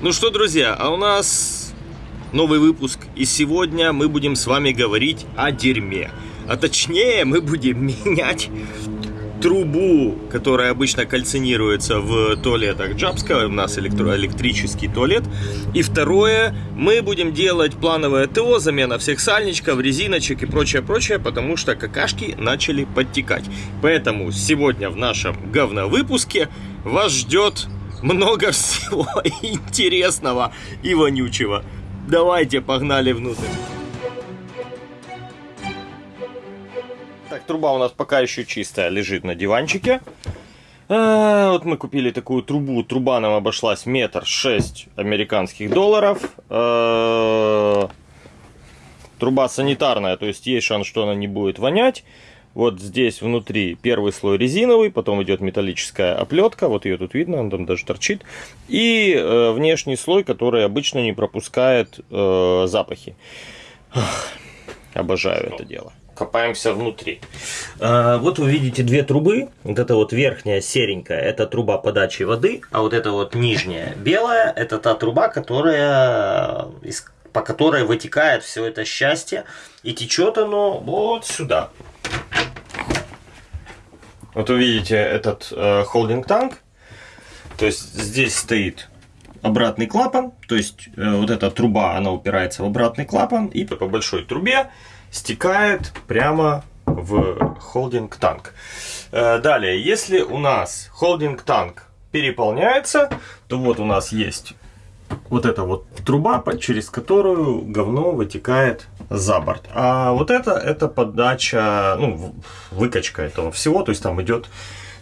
Ну что, друзья, а у нас новый выпуск. И сегодня мы будем с вами говорить о дерьме. А точнее, мы будем менять трубу, которая обычно кальцинируется в туалетах Джабска, у нас электро электрический туалет. И второе, мы будем делать плановое ТО, замена всех сальничков, резиночек и прочее-прочее, потому что какашки начали подтекать. Поэтому сегодня в нашем говновыпуске вас ждет много всего интересного и вонючего. Давайте, погнали внутрь. Так, труба у нас пока еще чистая, лежит на диванчике. А, вот мы купили такую трубу. Труба нам обошлась метр шесть американских долларов. А, труба санитарная, то есть есть шанс, что она не будет вонять. Вот здесь внутри первый слой резиновый, потом идет металлическая оплетка, вот ее тут видно, она там даже торчит. И э, внешний слой, который обычно не пропускает э, запахи. Ах, обожаю это дело копаемся внутри. А, вот вы видите две трубы. Вот эта вот верхняя серенькая, это труба подачи воды, а вот эта вот нижняя белая, это та труба, которая, по которой вытекает все это счастье. И течет оно вот сюда. Вот вы видите этот э, холдинг-танк. То есть здесь стоит обратный клапан, то есть э, вот эта труба, она упирается в обратный клапан, и по большой трубе стекает прямо в холдинг-танк. Э, далее, если у нас холдинг-танк переполняется, то вот у нас есть вот эта вот труба, через которую говно вытекает за борт. А вот это, это подача, ну, выкачка этого всего, то есть там идет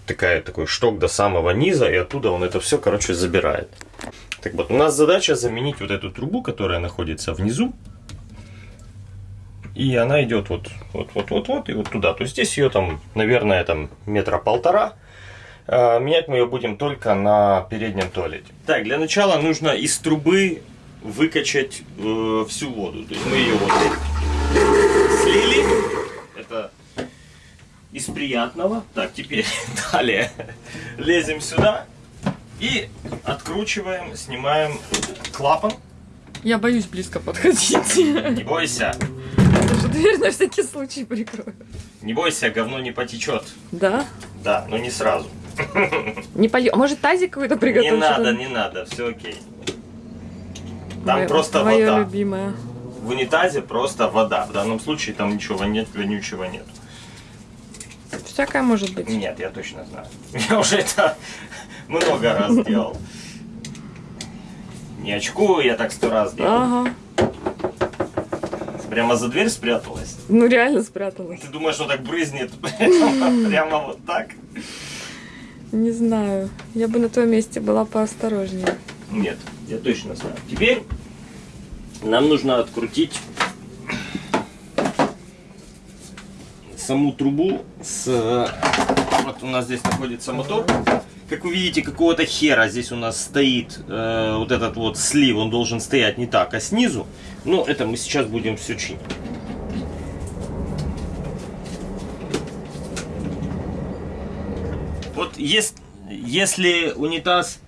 такая, такой шток до самого низа, и оттуда он это все, короче, забирает. Так вот, у нас задача заменить вот эту трубу, которая находится внизу, и она идет вот, вот, вот, вот, вот и вот туда. То есть здесь ее там, наверное, там метра полтора. А, менять мы ее будем только на переднем туалете. Так, для начала нужно из трубы выкачать э, всю воду. То есть мы ее вот слили. Это из приятного. Так, теперь далее лезем сюда и откручиваем, снимаем клапан. Я боюсь близко подходить. Не бойся. Даже дверь на всякий случай прикрою. Не бойся, говно не потечет. Да? Да, но не сразу. Не полью. А может тазик какой-то приготовить? Не надо, не надо, все окей. Там Моя, просто моя вода. любимая. В унитазе просто вода. В данном случае там ничего нет, вонючего нет. Всякое может быть. Нет, я точно знаю. Я уже это много раз делал. Не очкую, я так сто раз делал. Ага. Прямо за дверь спряталась. Ну реально спряталась. Ты думаешь, что так брызнет прямо вот так? Не знаю. Я бы на твоем месте была поосторожнее. Нет, я точно знаю. Теперь нам нужно открутить саму трубу с... Вот у нас здесь находится мотор. Как вы видите, какого-то хера здесь у нас стоит э, вот этот вот слив. Он должен стоять не так, а снизу. Ну, это мы сейчас будем все чинить. Вот если, если унитаз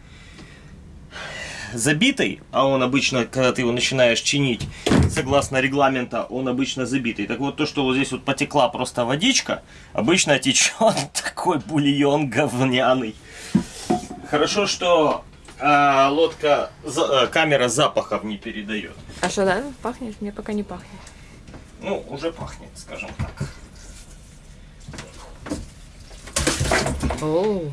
забитый, а он обычно, когда ты его начинаешь чинить, согласно регламента, он обычно забитый. Так вот, то, что вот здесь вот потекла просто водичка, обычно течет такой бульон говняный. Хорошо, что э, лодка, за, э, камера запахов не передает. А что, да? Пахнет? Мне пока не пахнет. Ну, уже пахнет, скажем так. Оу. Ну,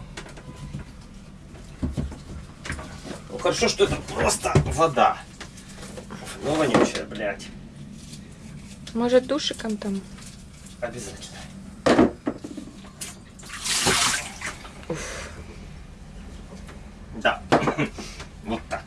хорошо, что это просто вода. Ну, вонючая, блядь. Может, душиком там? Обязательно. Да. Вот так.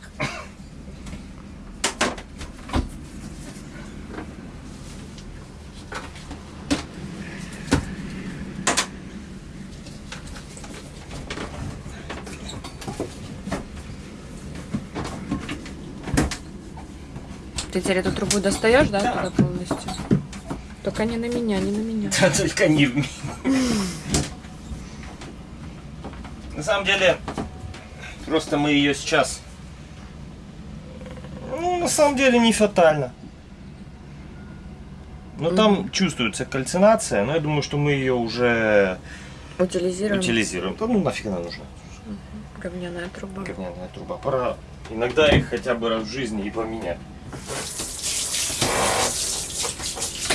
Ты теперь эту трубу достаешь, да, Да. туда полностью? Только не на меня, не на меня. Да, только не в меня. На самом деле, просто мы ее сейчас самом деле не фатально. Но там чувствуется кальцинация, но я думаю, что мы ее уже Утилизируем. утилизируем. Да ну нафиг она нужна. Говняная труба. Говняная труба. Пора иногда их хотя бы раз в жизни и поменять.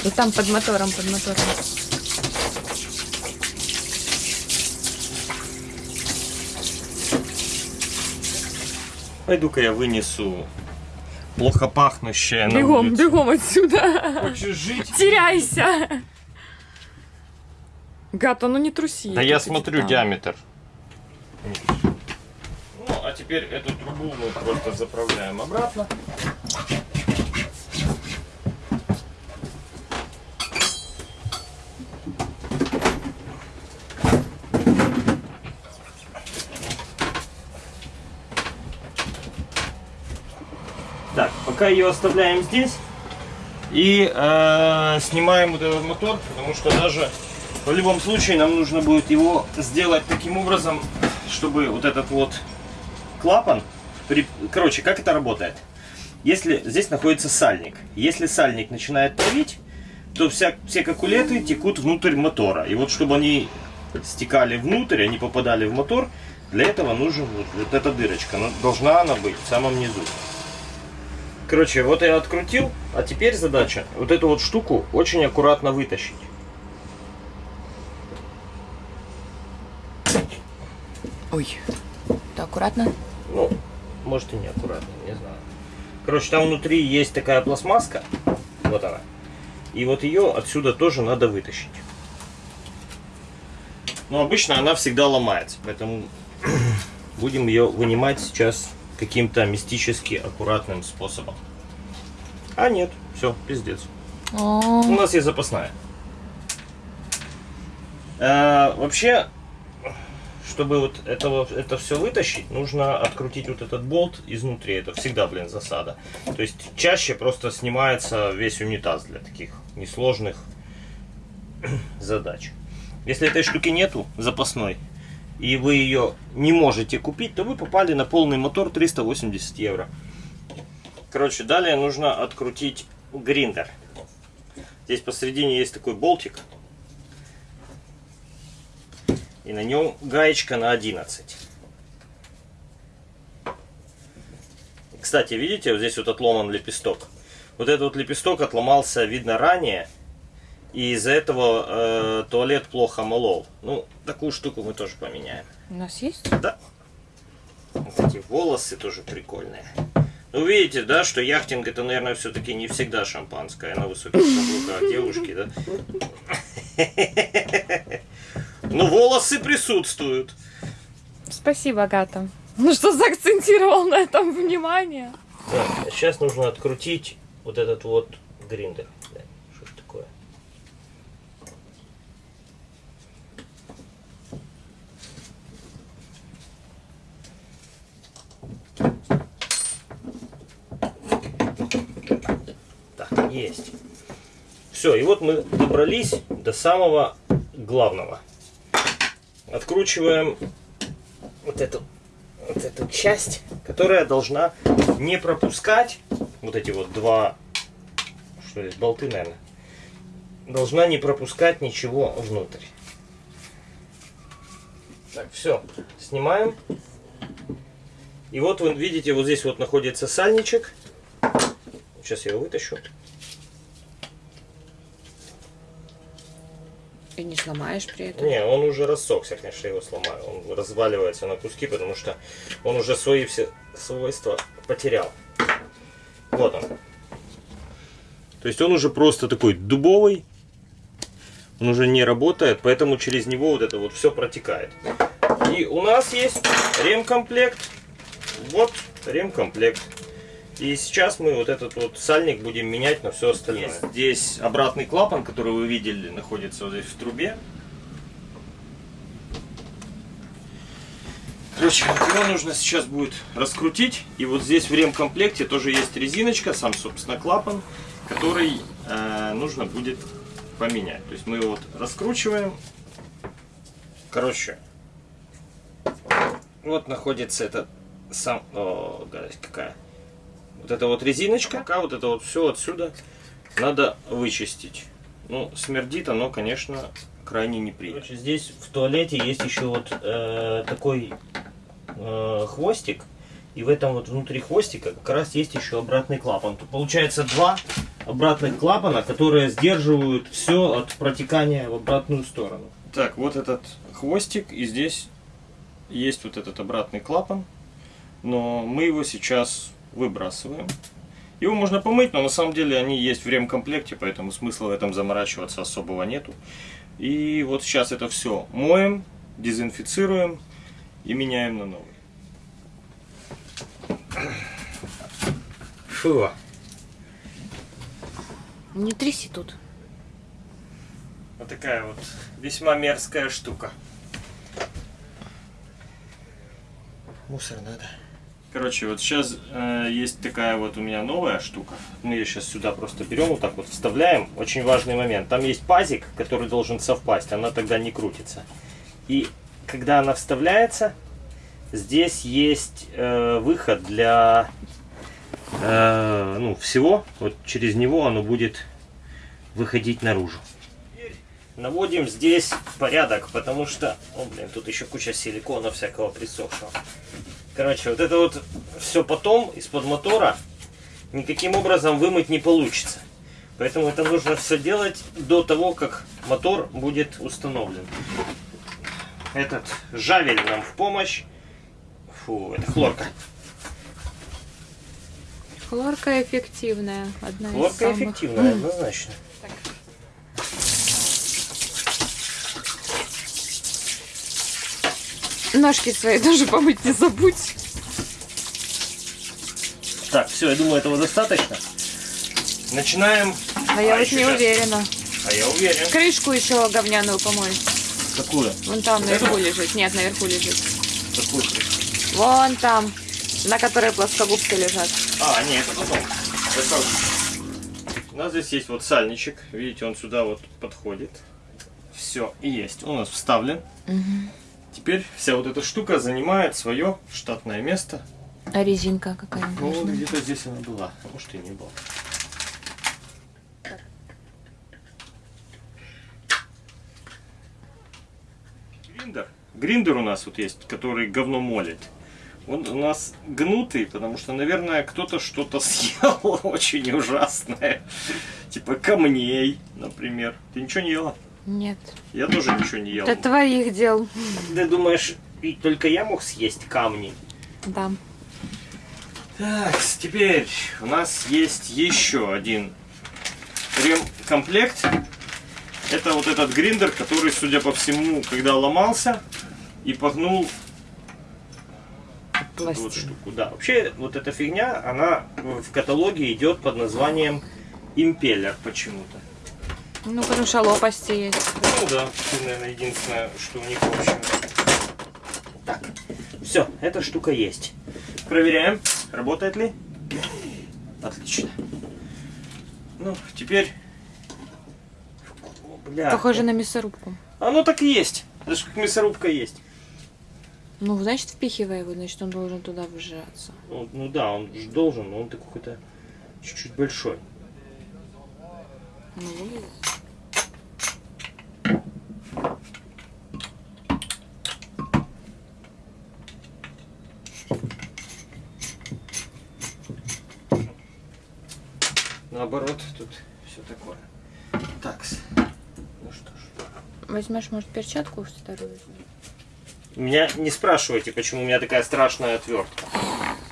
И там под мотором, под мотором. Пойду-ка я вынесу плохо пахнущее на Бегом, улицу. бегом отсюда. Хочешь жить? Теряйся. Гата, ну не труси. Да я смотрю там. диаметр. Ну, а теперь эту трубу мы просто заправляем обратно. Так, пока ее оставляем здесь и э, снимаем вот этот мотор, потому что даже в любом случае нам нужно будет его сделать таким образом, чтобы вот этот вот клапан, при- короче, как это работает? Если здесь находится сальник, если сальник начинает давить, то вся, все кокулеты текут внутрь мотора. И вот чтобы они стекали внутрь, они попадали в мотор, для этого нужна вот, вот эта дырочка. Но должна она быть в самом низу. Короче, вот я открутил, а теперь задача вот эту вот штуку очень аккуратно вытащить. Ой. Да, аккуратно. Ну, может и не аккуратно, не знаю. Короче, там внутри есть такая пластмасска. Вот она. И вот ее отсюда тоже надо вытащить. Но обычно она всегда ломается, поэтому будем ее вынимать сейчас каким-то мистически аккуратным способом. А нет, все, пиздец. У нас есть запасная. Э, вообще, чтобы вот это, вот- это все вытащить, нужно открутить вот этот болт изнутри. Это всегда, блин, засада. То есть чаще просто снимается весь унитаз для таких несложных задач. Если этой штуки нету, запасной, и вы ее не можете купить, то вы попали на полный мотор 380 евро. Короче, далее нужно открутить гриндер. Здесь посередине есть такой болтик. И на нем гаечка на 11. Кстати, видите, вот здесь вот отломан лепесток. Вот этот вот лепесток отломался, видно, ранее. И из-за этого э, туалет плохо молол. Ну, такую штуку мы тоже поменяем. У нас есть? Да. Вот эти волосы тоже прикольные. Ну, видите, да, что яхтинг это, наверное, все-таки не всегда шампанское на высоких каблуках девушки, да? Ну, волосы присутствуют. Спасибо, Гата. Ну что заакцентировал на этом внимание? Так, а сейчас нужно открутить вот этот вот гриндер. Да, Что это такое? Так, есть. Все, и вот мы добрались до самого главного. Откручиваем вот эту вот эту часть, которая должна не пропускать вот эти вот два, что здесь, болты, наверное, должна не пропускать ничего внутрь. Так, все, снимаем. И вот вы видите, вот здесь вот находится сальничек. Сейчас я его вытащу. И не сломаешь при этом. Не, он уже рассохся, конечно, я его сломаю. Он разваливается на куски, потому что он уже свои все свойства потерял. Вот он. То есть он уже просто такой дубовый. Он уже не работает, поэтому через него вот это вот все протекает. И у нас есть ремкомплект. Вот ремкомплект. И сейчас мы вот этот вот сальник будем менять на все остальное. Здесь обратный клапан, который вы видели, находится вот здесь в трубе. Короче, его нужно сейчас будет раскрутить. И вот здесь в ремкомплекте тоже есть резиночка, сам, собственно, клапан, который э, нужно будет поменять. То есть мы его вот раскручиваем. Короче, вот находится этот сам... О, гадость какая. Вот эта вот резиночка, пока вот это вот все отсюда надо вычистить. Ну, смердит оно, конечно, крайне неприятно. Короче, здесь в туалете есть еще вот э, такой э, хвостик. И в этом вот внутри хвостика как раз есть еще обратный клапан. Тут получается два обратных клапана, которые сдерживают все от протекания в обратную сторону. Так, вот этот хвостик, и здесь есть вот этот обратный клапан. Но мы его сейчас выбрасываем. Его можно помыть, но на самом деле они есть в ремкомплекте, поэтому смысла в этом заморачиваться особого нету. И вот сейчас это все моем, дезинфицируем и меняем на новый. Фу. Не тряси тут. Вот такая вот весьма мерзкая штука. Мусор надо. Короче, вот сейчас э, есть такая вот у меня новая штука. Мы ее сейчас сюда просто берем, вот так вот вставляем. Очень важный момент. Там есть пазик, который должен совпасть, она тогда не крутится. И когда она вставляется, здесь есть э, выход для э, ну, всего. Вот через него оно будет выходить наружу. Наводим здесь порядок, потому что, о, блин, тут еще куча силикона всякого присохшего. Короче, вот это вот все потом из-под мотора никаким образом вымыть не получится. Поэтому это нужно все делать до того, как мотор будет установлен. Этот жавель нам в помощь. Фу, это хлорка. Хлорка эффективная. Одна из Хлорка самых. эффективная, однозначно. Ножки свои тоже помыть не забудь. Так, все, я думаю, этого достаточно. Начинаем. Я А, вот еще не уверена. А я уверен. Крышку еще говняную помой. Какую? Вон там Вот наверху эту? лежит. Нет, наверху лежит. Какую крышку? Вон там, на которой плоскогубцы лежат. А, нет, это потом. У нас здесь есть вот сальничек. Видите, он сюда вот подходит. Все, есть. Он у нас вставлен. Теперь вся вот эта штука занимает свое штатное место. А резинка какая Ну, вот где-то здесь она была. Может и не была. Гриндер. Гриндер у нас вот есть, который говно молит. Он у нас гнутый, потому что, наверное, кто-то что-то съел очень ужасное. Типа камней, например. Ты ничего не ела? Нет. Я тоже ничего не ел. Это твоих дел. Ты думаешь, и только я мог съесть камни? Да. Так, теперь у нас есть еще один ремкомплект. Это вот этот гриндер, который, судя по всему, когда ломался и погнул эту вот штуку. Да, вообще вот эта фигня, она в каталоге идет под названием импеллер почему-то. Ну, потому что лопасти есть. Ну да, наверное, единственное, что у них общее. Так, все, эта штука есть. Проверяем, работает ли. Отлично. Ну, теперь... Бля. Похоже на мясорубку. Оно так и есть. Даже как мясорубка есть. Ну, значит, впихивай его, значит, он должен туда выжираться. Ну, ну да, он же должен, но он такой какой-то чуть-чуть большой. Ну, выглядит. Наоборот, тут все такое. Так, ну что ж. Возьмешь, может, перчатку вторую? Меня не спрашивайте, почему у меня такая страшная отвертка.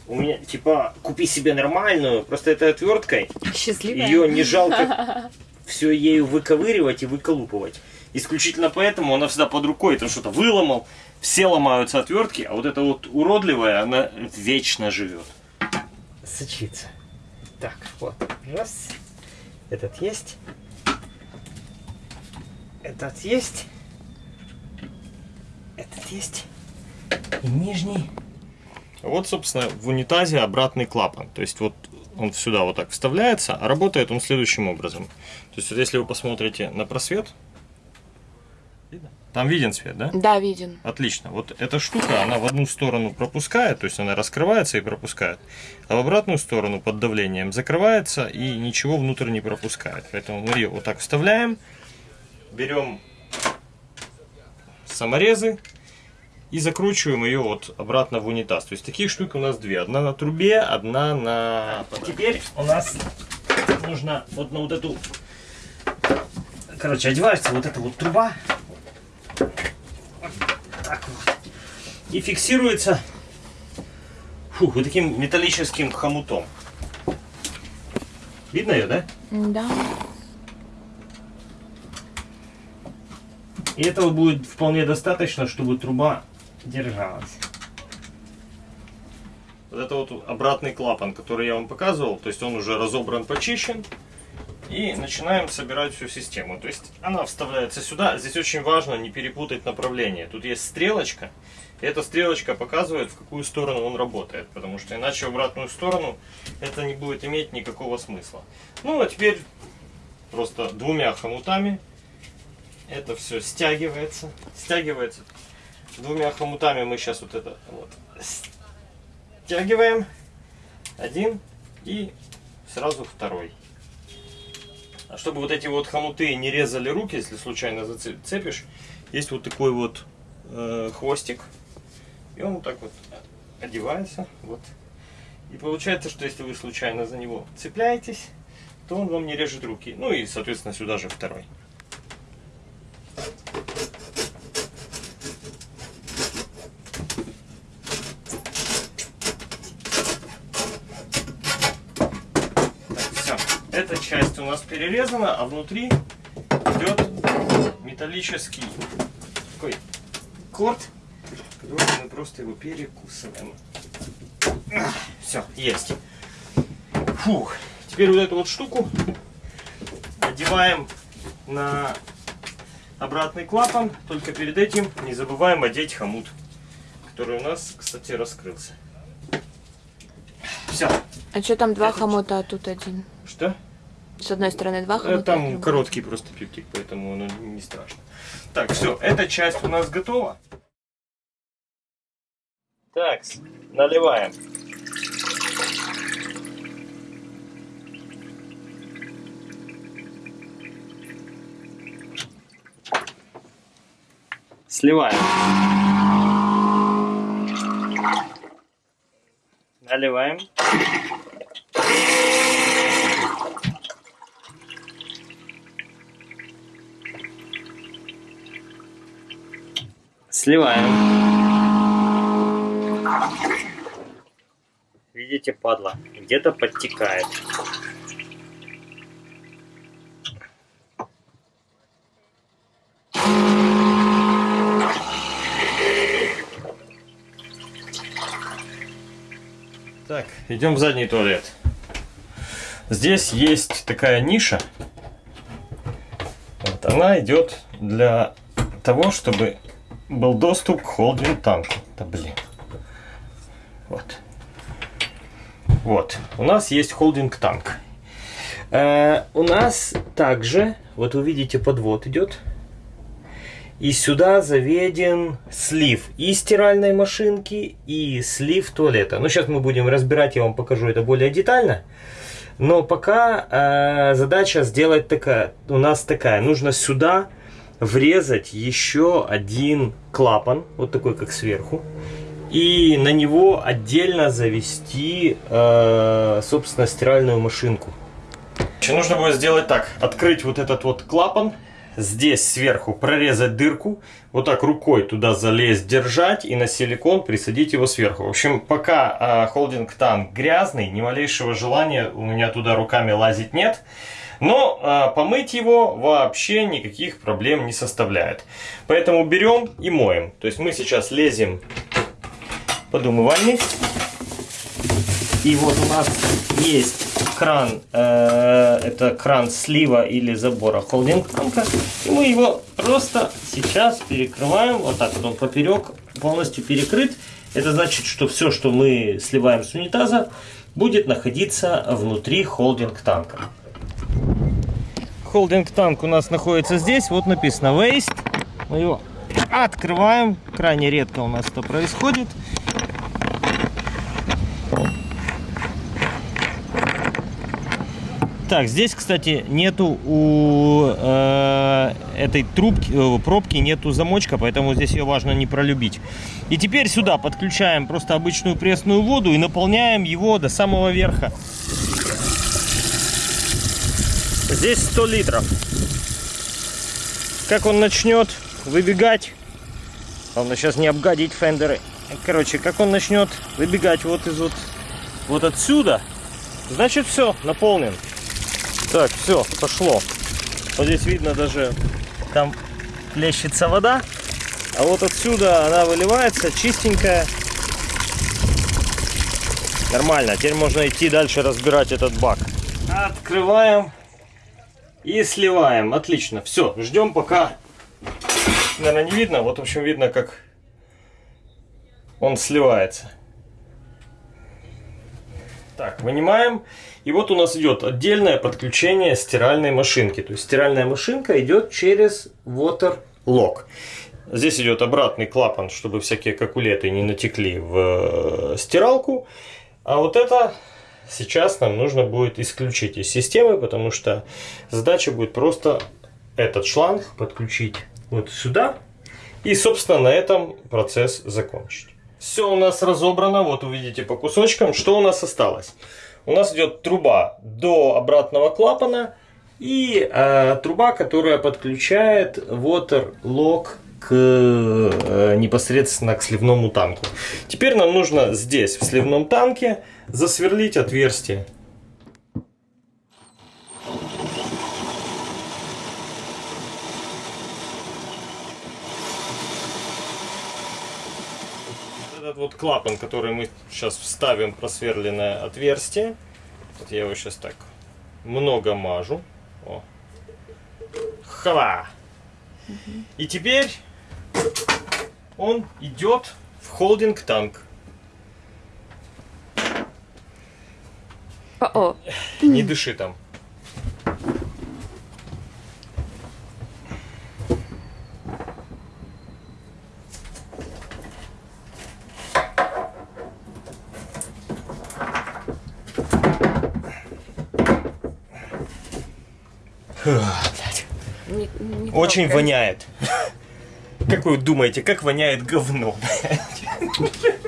У меня, типа, купи себе нормальную, просто этой отверткой Счастливая. ее не жалко все ею выковыривать и выколупывать. Исключительно поэтому она всегда под рукой, там что-то выломал, все ломаются отвертки, а вот эта вот уродливая, она вечно живет. Сочится. Так, вот, раз. Этот есть. Этот есть. Этот есть. И нижний. Вот, собственно, в унитазе обратный клапан. То есть вот он сюда вот так вставляется, а работает он следующим образом. То есть вот если вы посмотрите на просвет, видно? Там виден свет, да? Да, виден. Отлично. Вот эта штука, она в одну сторону пропускает, то есть она раскрывается и пропускает, а в обратную сторону под давлением закрывается и ничего внутрь не пропускает. Поэтому мы ее вот так вставляем, берем саморезы и закручиваем ее вот обратно в унитаз. То есть таких штук у нас две. Одна на трубе, одна на... Теперь у нас нужно вот на вот эту... Короче, одевается вот эта вот труба. Так вот. И фиксируется фух, вот таким металлическим хомутом. Видно ее, да? Да. И этого будет вполне достаточно, чтобы труба держалась. Вот это вот обратный клапан, который я вам показывал, то есть он уже разобран, почищен. И начинаем собирать всю систему. То есть она вставляется сюда. Здесь очень важно не перепутать направление. Тут есть стрелочка. И эта стрелочка показывает, в какую сторону он работает. Потому что иначе в обратную сторону это не будет иметь никакого смысла. Ну а теперь просто двумя хомутами это все стягивается. Стягивается. Двумя хомутами мы сейчас вот это вот стягиваем. Один и сразу второй. Чтобы вот эти вот хомуты не резали руки, если случайно зацепишь, есть вот такой вот э, хвостик. И он вот так вот одевается. Вот. И получается, что если вы случайно за него цепляетесь, то он вам не режет руки. Ну и, соответственно, сюда же второй. Эта часть у нас перерезана, а внутри идет металлический такой корт, который мы просто его перекусываем. Все, есть. Фух. Теперь вот эту вот штуку одеваем на обратный клапан. Только перед этим не забываем одеть хомут, который у нас, кстати, раскрылся. Все. А что там два хомута, а тут один? Что? С одной стороны два Э, хомута. а с Там другой- короткий просто пиптик, поэтому оно не страшно. Так, все, эта часть у нас готова. Так, наливаем. Сливаем. Наливаем. Сливаем. Видите, падла, где-то подтекает. Так, идем в задний туалет. Здесь есть такая ниша. Вот, она идет для того, чтобы был доступ к холдинг танку. Да блин. Вот. Вот. У нас есть холдинг танк. Э, у нас также, вот вы видите, подвод идет. И сюда заведен слив и стиральной машинки, и слив туалета. Ну, сейчас мы будем разбирать, я вам покажу это более детально. Но пока э, задача сделать такая, у нас такая. Нужно сюда врезать еще один клапан, вот такой как сверху, и на него отдельно завести, э, собственно, стиральную машинку. Нужно будет сделать так, открыть вот этот вот клапан, здесь сверху прорезать дырку, вот так рукой туда залезть, держать и на силикон присадить его сверху. В общем, пока э, холдинг танк грязный, ни малейшего желания у меня туда руками лазить нет. Но э, помыть его вообще никаких проблем не составляет. Поэтому берем и моем. То есть мы сейчас лезем под умывальник. И вот у нас есть кран, э, это кран слива или забора холдинг танка. И мы его просто сейчас перекрываем, вот так вот он поперек, полностью перекрыт. Это значит, что все, что мы сливаем с унитаза, будет находиться внутри холдинг танка. Холдинг танк у нас находится здесь, вот написано waste. Мы его Открываем. Крайне редко у нас это происходит. Так, здесь, кстати, нету у э, этой трубки, э, пробки нету замочка, поэтому здесь ее важно не пролюбить. И теперь сюда подключаем просто обычную пресную воду и наполняем его до самого верха. Здесь 100 литров. Как он начнет выбегать, главное сейчас не обгадить фендеры. Короче, как он начнет выбегать вот из вот, вот отсюда, значит все, наполнен. Так, все, пошло. Вот здесь видно даже, там плещется вода. А вот отсюда она выливается, чистенькая. Нормально, теперь можно идти дальше разбирать этот бак. Открываем и сливаем. Отлично, все, ждем пока. Наверное, не видно. Вот, в общем, видно, как он сливается. Так, вынимаем. И вот у нас идет отдельное подключение стиральной машинки. То есть стиральная машинка идет через Water Lock. Здесь идет обратный клапан, чтобы всякие какулеты не натекли в э, стиралку. А вот это сейчас нам нужно будет исключить из системы, потому что задача будет просто этот шланг подключить вот сюда. И, собственно, на этом процесс закончить. Все у нас разобрано, вот увидите по кусочкам, что у нас осталось. У нас идет труба до обратного клапана и э, труба, которая подключает water lock к э, непосредственно к сливному танку. Теперь нам нужно здесь, в сливном танке, засверлить отверстие. Этот вот клапан, который мы сейчас вставим в просверленное отверстие. Вот я его сейчас так много мажу. О. Хва! И теперь он идет в холдинг танк. О, Не дыши там. Блядь. не, не Очень воняет. Как вы думаете, как воняет говно? блядь?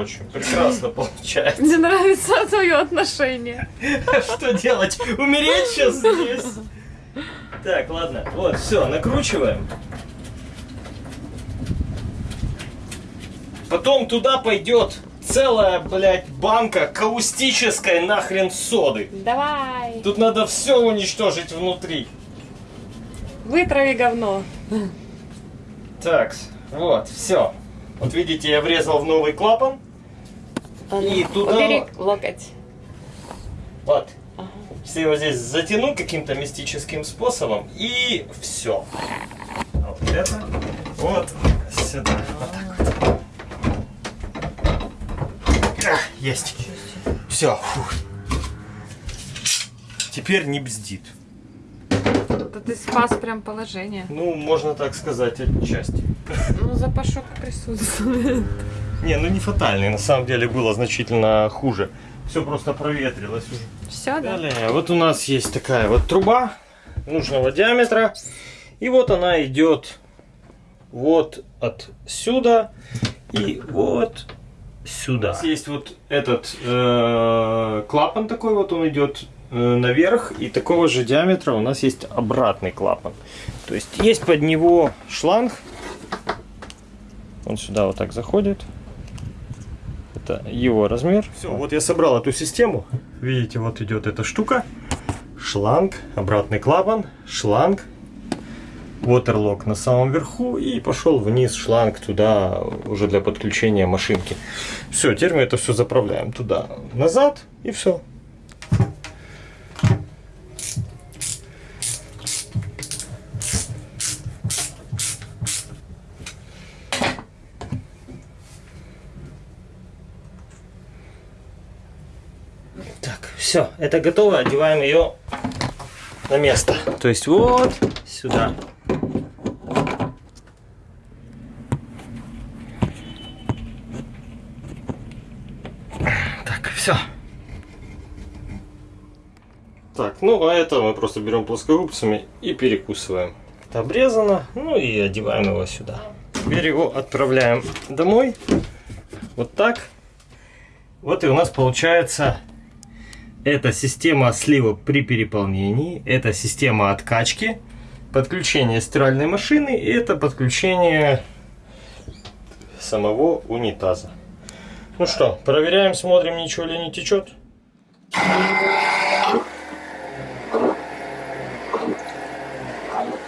Прочим, прекрасно получается. Мне нравится твое отношение. Что делать? Умереть сейчас здесь? Так, ладно. Вот, все, накручиваем. Потом туда пойдет целая, блядь, банка каустической нахрен соды. Давай. Тут надо все уничтожить внутри. Вытрави говно. Так, вот, все. Вот видите, я врезал в новый клапан. И туда- Убери локоть. Вот. Ага. Все его здесь затяну каким-то мистическим способом. И все. Вот это. Вот сюда. Вот так вот. А, есть. Все. Теперь не бздит. Это ты спас прям положение. Ну, можно так сказать, отчасти. Ну, запашок присутствует. Не, ну не фатальный. На самом деле было значительно хуже. Все просто проветрилось уже. Все, да? Далее, вот у нас есть такая вот труба нужного диаметра. И вот она идет вот отсюда и вот сюда. У нас есть вот этот э, клапан такой вот, он идет э, наверх. И такого же диаметра у нас есть обратный клапан. То есть есть под него шланг. Он сюда вот так заходит. Это его размер. Все, вот я собрал эту систему. Видите, вот идет эта штука. Шланг, обратный клапан, шланг. ватерлок на самом верху и пошел вниз шланг туда уже для подключения машинки. Все, теперь мы это все заправляем туда, назад и все. Так, все, это готово, одеваем ее на место. То есть вот сюда. Так, все. Так, ну а это мы просто берем плоскогубцами и перекусываем. Это обрезано, ну и одеваем его сюда. Теперь его отправляем домой. Вот так. Вот и у нас получается это система слива при переполнении, это система откачки, подключение стиральной машины и это подключение самого унитаза. Ну что, проверяем, смотрим, ничего ли не течет.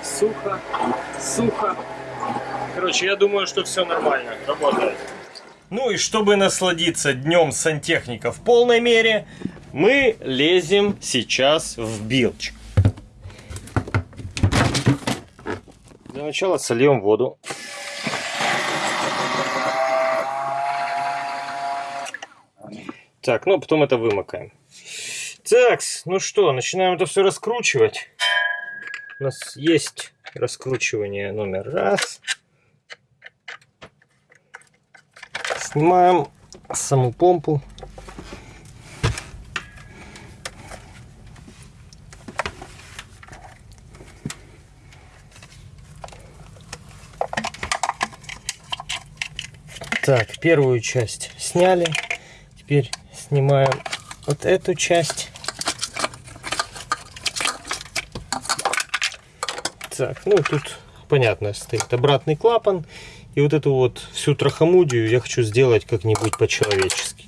Сухо, сухо. Короче, я думаю, что все нормально, работает. Ну и чтобы насладиться днем сантехника в полной мере, мы лезем сейчас в билч. Для начала сольем воду. Так, ну потом это вымокаем. Так, ну что, начинаем это все раскручивать. У нас есть раскручивание номер раз. Снимаем саму помпу. Так, первую часть сняли. Теперь снимаем вот эту часть. Так, ну тут понятно стоит обратный клапан. И вот эту вот всю трахомудию я хочу сделать как-нибудь по-человечески.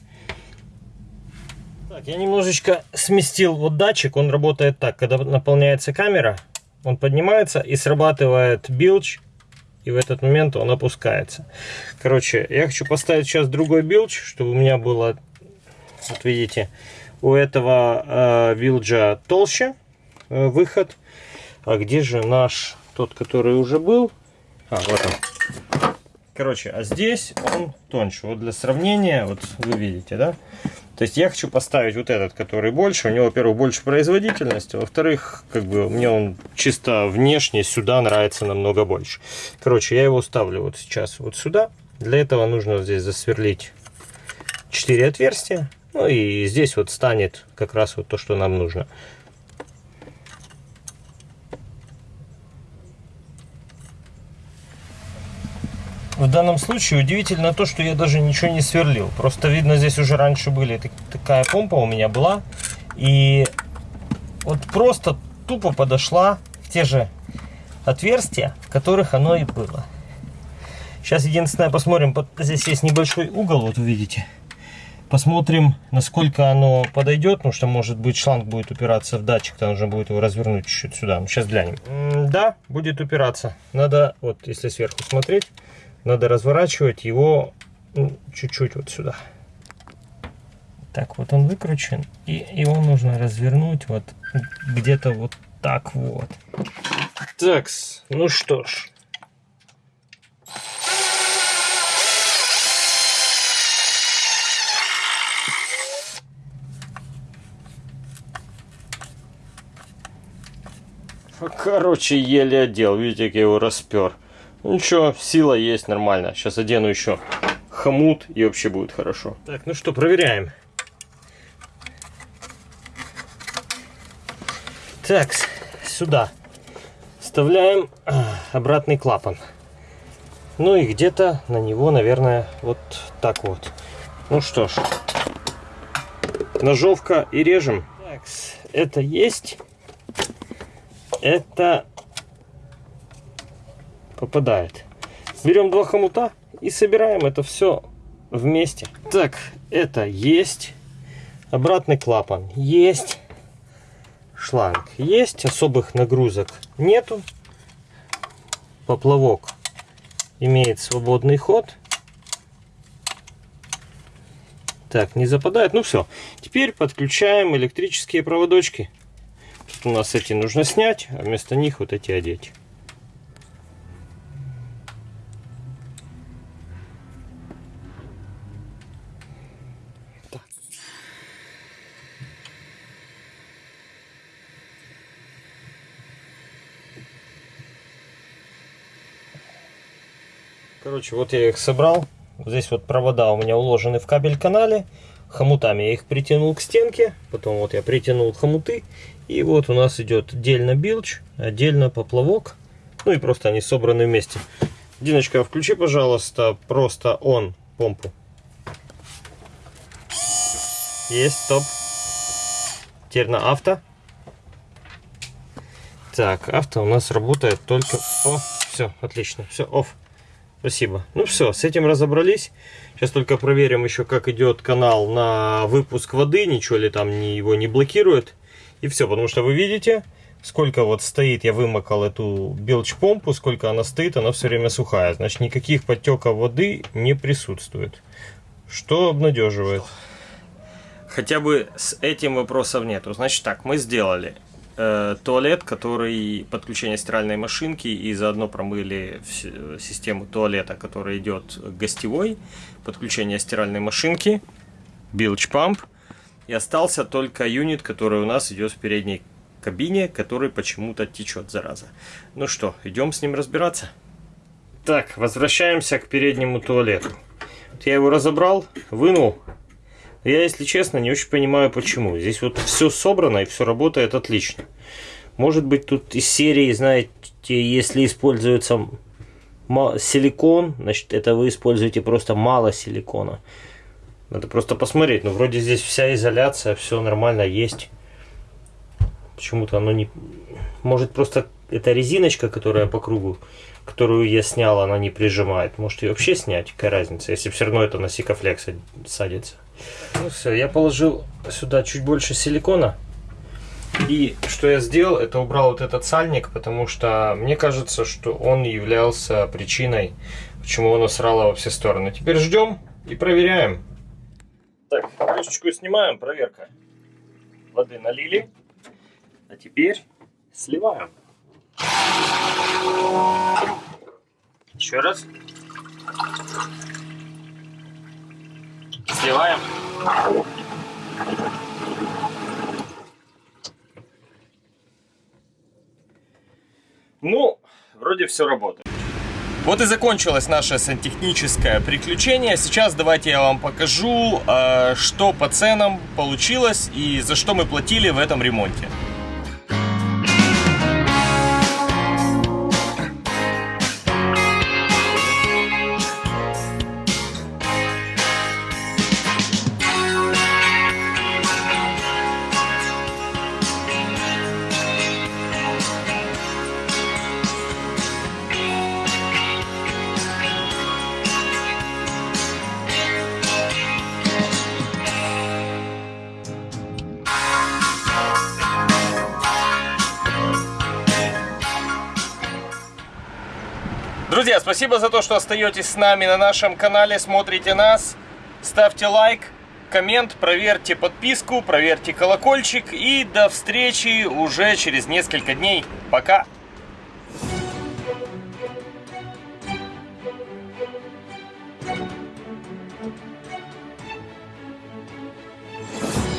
Так, я немножечко сместил вот датчик. Он работает так, когда наполняется камера, он поднимается и срабатывает билч и в этот момент он опускается. Короче, я хочу поставить сейчас другой билдж, чтобы у меня было, вот видите, у этого э, билджа толще э, выход. А где же наш, тот, который уже был? А, вот он. Короче, а здесь он тоньше. Вот для сравнения, вот вы видите, да? То есть я хочу поставить вот этот, который больше. У него, во-первых, больше производительности. Во-вторых, как бы мне он чисто внешне сюда нравится намного больше. Короче, я его ставлю вот сейчас вот сюда. Для этого нужно здесь засверлить 4 отверстия. Ну и здесь вот станет как раз вот то, что нам нужно. В данном случае удивительно то, что я даже ничего не сверлил. Просто видно, здесь уже раньше были такая помпа у меня была. И вот просто тупо подошла в те же отверстия, в которых оно и было. Сейчас единственное посмотрим, здесь есть небольшой угол, вот вы видите. Посмотрим, насколько оно подойдет, потому что может быть шланг будет упираться в датчик, там нужно будет его развернуть чуть-чуть сюда. Сейчас глянем. Да, будет упираться. Надо, вот если сверху смотреть, надо разворачивать его ну, чуть-чуть вот сюда. Так, вот он выкручен, и его нужно развернуть вот где-то вот так вот. Так, ну что ж. Короче, еле одел. Видите, как я его распер. Ну ничего, сила есть нормально. Сейчас одену еще хомут и вообще будет хорошо. Так, ну что, проверяем. Так, сюда вставляем а, обратный клапан. Ну и где-то на него, наверное, вот так вот. Ну что ж, ножовка и режем. Так, это есть. Это попадает. Берем два хомута и собираем это все вместе. Так, это есть. Обратный клапан есть. Шланг есть. Особых нагрузок нету. поплавок имеет свободный ход. Так, не западает. Ну все. Теперь подключаем электрические проводочки. Тут у нас эти нужно снять, а вместо них вот эти одеть. Короче, вот я их собрал. Здесь вот провода у меня уложены в кабель канале. Хомутами я их притянул к стенке. Потом вот я притянул хомуты. И вот у нас идет отдельно билч, отдельно поплавок. Ну и просто они собраны вместе. Диночка, включи, пожалуйста, просто он помпу. Есть, стоп. Теперь на авто. Так, авто у нас работает только... О, все, отлично, все, офф. Спасибо. Ну все, с этим разобрались. Сейчас только проверим еще, как идет канал на выпуск воды. Ничего ли там его не блокирует. И все, потому что вы видите, сколько вот стоит, я вымокал эту белч-помпу, сколько она стоит, она все время сухая. Значит, никаких подтеков воды не присутствует. Что обнадеживает. Хотя бы с этим вопросов нету. Значит так, мы сделали э, туалет, который подключение стиральной машинки и заодно промыли систему туалета, который идет гостевой, подключение стиральной машинки, bilge pump. И остался только юнит, который у нас идет в передней кабине, который почему-то течет, зараза. Ну что, идем с ним разбираться. Так, возвращаемся к переднему туалету. Я его разобрал, вынул, я, если честно, не очень понимаю, почему. Здесь вот все собрано и все работает отлично. Может быть, тут из серии, знаете, если используется силикон, значит, это вы используете просто мало силикона. Надо просто посмотреть. Ну, вроде здесь вся изоляция, все нормально есть. Почему-то оно не... Может, просто эта резиночка, которая по кругу, которую я снял, она не прижимает. Может, ее вообще снять? Какая разница, если все равно это на сикофлекс садится. Ну все, я положил сюда чуть больше силикона. И что я сделал, это убрал вот этот сальник, потому что мне кажется, что он являлся причиной, почему оно срало во все стороны. Теперь ждем и проверяем. Так, крышечку снимаем, проверка. Воды налили. А теперь сливаем. Еще раз. Сливаем. Ну, вроде все работает. Вот и закончилось наше сантехническое приключение. Сейчас давайте я вам покажу, э, что по ценам получилось и за что мы платили в этом ремонте. Спасибо за то, что остаетесь с нами на нашем канале, смотрите нас. Ставьте лайк, коммент, проверьте подписку, проверьте колокольчик. И до встречи уже через несколько дней. Пока!